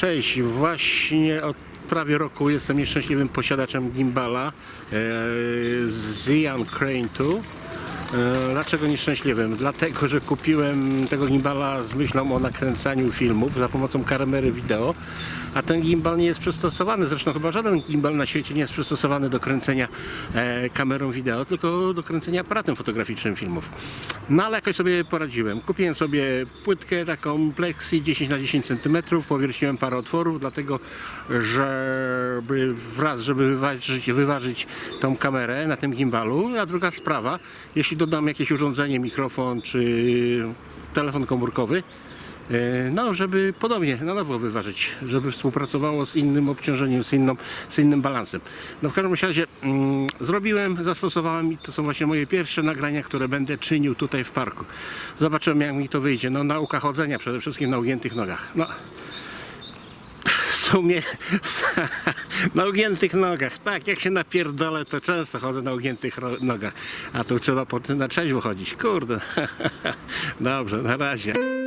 Cześć, właśnie od prawie roku jestem nieszczęśliwym posiadaczem gimbala e, z Ian Crane 2. E, Dlaczego nieszczęśliwym? Dlatego, że kupiłem tego gimbala z myślą o nakręcaniu filmów za pomocą kamery wideo, a ten gimbal nie jest przystosowany, zresztą chyba żaden gimbal na świecie nie jest przystosowany do kręcenia e, kamerą wideo, tylko do kręcenia aparatem fotograficznym filmów. No ale jakoś sobie poradziłem. Kupiłem sobie płytkę taką Plexi 10 na 10 cm, powierciłem parę otworów, dlatego żeby wraz, żeby wyważyć, wyważyć tą kamerę na tym gimbalu, a druga sprawa, jeśli dodam jakieś urządzenie, mikrofon czy telefon komórkowy, no, żeby podobnie na nowo wyważyć, żeby współpracowało z innym obciążeniem, z, inną, z innym balansem. No w każdym razie mm, zrobiłem, zastosowałem i to są właśnie moje pierwsze nagrania, które będę czynił tutaj w parku. Zobaczymy jak mi to wyjdzie. No nauka chodzenia przede wszystkim na ugiętych nogach. No, w sumie na ugiętych nogach. Tak, jak się napierdolę, to często chodzę na ugiętych nogach. A tu trzeba na trzeźwo chodzić. Kurde. Dobrze, na razie.